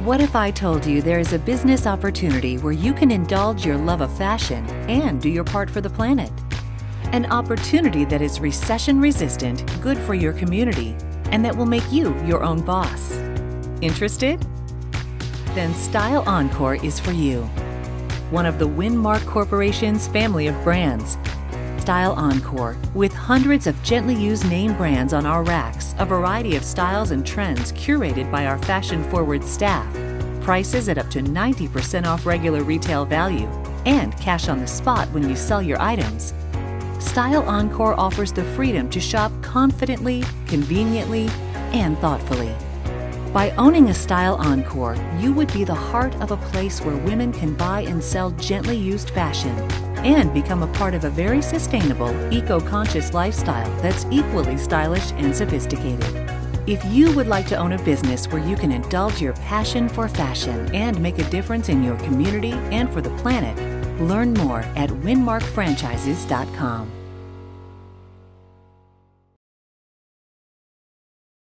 What if I told you there is a business opportunity where you can indulge your love of fashion and do your part for the planet? An opportunity that is recession resistant, good for your community, and that will make you your own boss. Interested? Then Style Encore is for you. One of the Winmark Corporation's family of brands, Style Encore, with hundreds of gently used name brands on our racks, a variety of styles and trends curated by our fashion-forward staff, prices at up to 90% off regular retail value, and cash on the spot when you sell your items. Style Encore offers the freedom to shop confidently, conveniently, and thoughtfully. By owning a Style Encore, you would be the heart of a place where women can buy and sell gently used fashion and become a part of a very sustainable, eco-conscious lifestyle that's equally stylish and sophisticated. If you would like to own a business where you can indulge your passion for fashion and make a difference in your community and for the planet, learn more at winmarkfranchises.com.